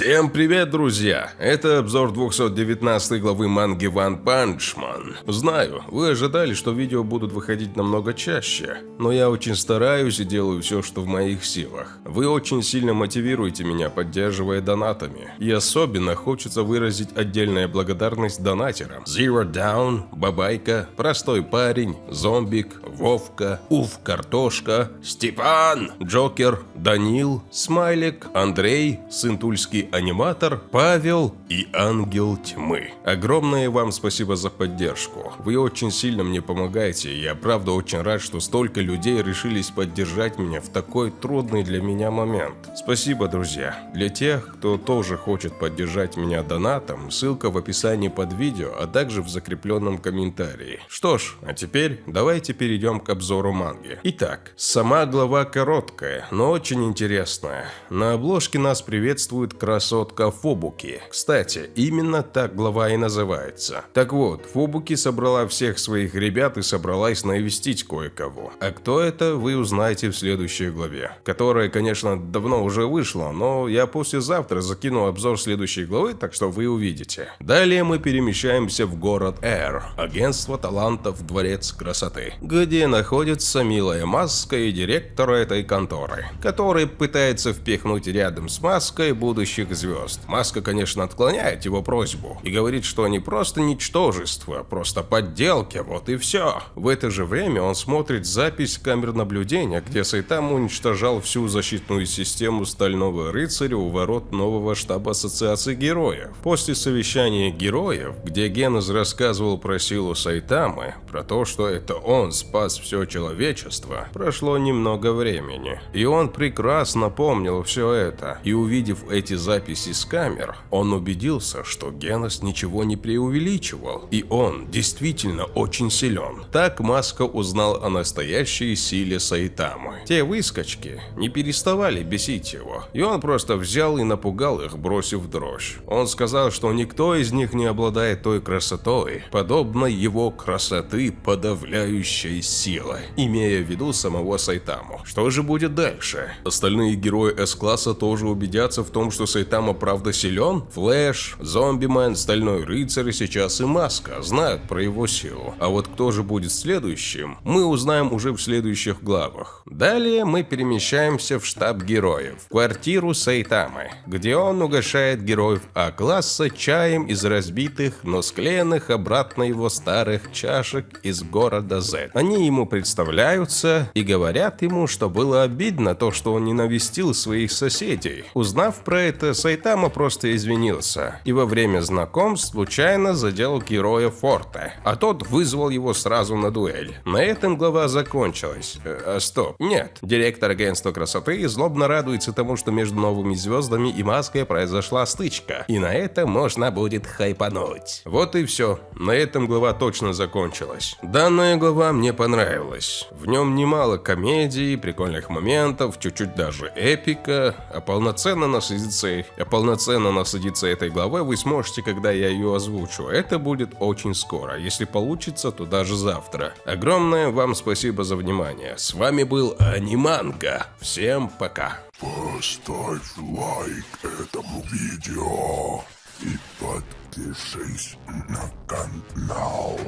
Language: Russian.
Всем привет, друзья! Это обзор 219 главы манги One Punch Man. Знаю, вы ожидали, что видео будут выходить намного чаще, но я очень стараюсь и делаю все, что в моих силах. Вы очень сильно мотивируете меня, поддерживая донатами. И особенно хочется выразить отдельная благодарность донатерам. Zero Down, Бабайка, Простой парень, Зомбик, Вовка, Уф Картошка, Степан, Джокер, Данил, Смайлик, Андрей, Сын Аниматор, Павел и Ангел Тьмы. Огромное вам спасибо за поддержку. Вы очень сильно мне помогаете, и я правда очень рад, что столько людей решились поддержать меня в такой трудный для меня момент. Спасибо, друзья. Для тех, кто тоже хочет поддержать меня донатом, ссылка в описании под видео, а также в закрепленном комментарии. Что ж, а теперь давайте перейдем к обзору манги. Итак, сама глава короткая, но очень интересная. На обложке нас приветствует красотка Фобуки. Кстати, именно так глава и называется. Так вот, Фобуки собрала всех своих ребят и собралась навестить кое-кого. А кто это, вы узнаете в следующей главе. Которая, конечно, давно уже вышла, но я послезавтра закину обзор следующей главы, так что вы увидите. Далее мы перемещаемся в город Эр, агентство талантов Дворец красоты, где находится милая Маска и директор этой конторы, который пытается впихнуть рядом с Маской будущее будущих звезд. Маска, конечно, отклоняет его просьбу и говорит, что они просто ничтожество, просто подделки, вот и все. В это же время он смотрит запись камер наблюдения, где Сайтама уничтожал всю защитную систему Стального Рыцаря у ворот нового штаба Ассоциации Героев. После совещания героев, где Генез рассказывал про силу Сайтамы, про то, что это он спас все человечество, прошло немного времени. И он прекрасно помнил все это, и увидев эти записи, записи с камер, он убедился, что Генос ничего не преувеличивал, и он действительно очень силен. Так Маска узнал о настоящей силе Сайтамы. Те выскочки не переставали бесить его, и он просто взял и напугал их, бросив дрожь. Он сказал, что никто из них не обладает той красотой, подобной его красоты подавляющей силы, имея в виду самого Сайтаму. Что же будет дальше? Остальные герои С-класса тоже убедятся в том, что Сайтама правда силен? Флэш, Зомбимен, Стальной Рыцарь и сейчас и Маска знают про его силу. А вот кто же будет следующим, мы узнаем уже в следующих главах. Далее мы перемещаемся в штаб героев, в квартиру Сайтамы, где он угощает героев А-класса чаем из разбитых, но склеенных обратно его старых чашек из города Z. Они ему представляются и говорят ему, что было обидно то, что он не навестил своих соседей. Узнав про это, Сайтама просто извинился и во время знакомств случайно задел героя Форта, а тот вызвал его сразу на дуэль. На этом глава закончилась. Э, а стоп, нет. Директор агентства красоты злобно радуется тому, что между новыми звездами и маской произошла стычка, и на это можно будет хайпануть. Вот и все. На этом глава точно закончилась. Данная глава мне понравилась. В нем немало комедий, прикольных моментов, чуть-чуть даже эпика, а полноценно насладиться а полноценно насладиться этой главой вы сможете, когда я ее озвучу. Это будет очень скоро. Если получится, то даже завтра. Огромное вам спасибо за внимание. С вами был Аниманга. Всем пока. Поставь лайк этому видео и подпишись на канал.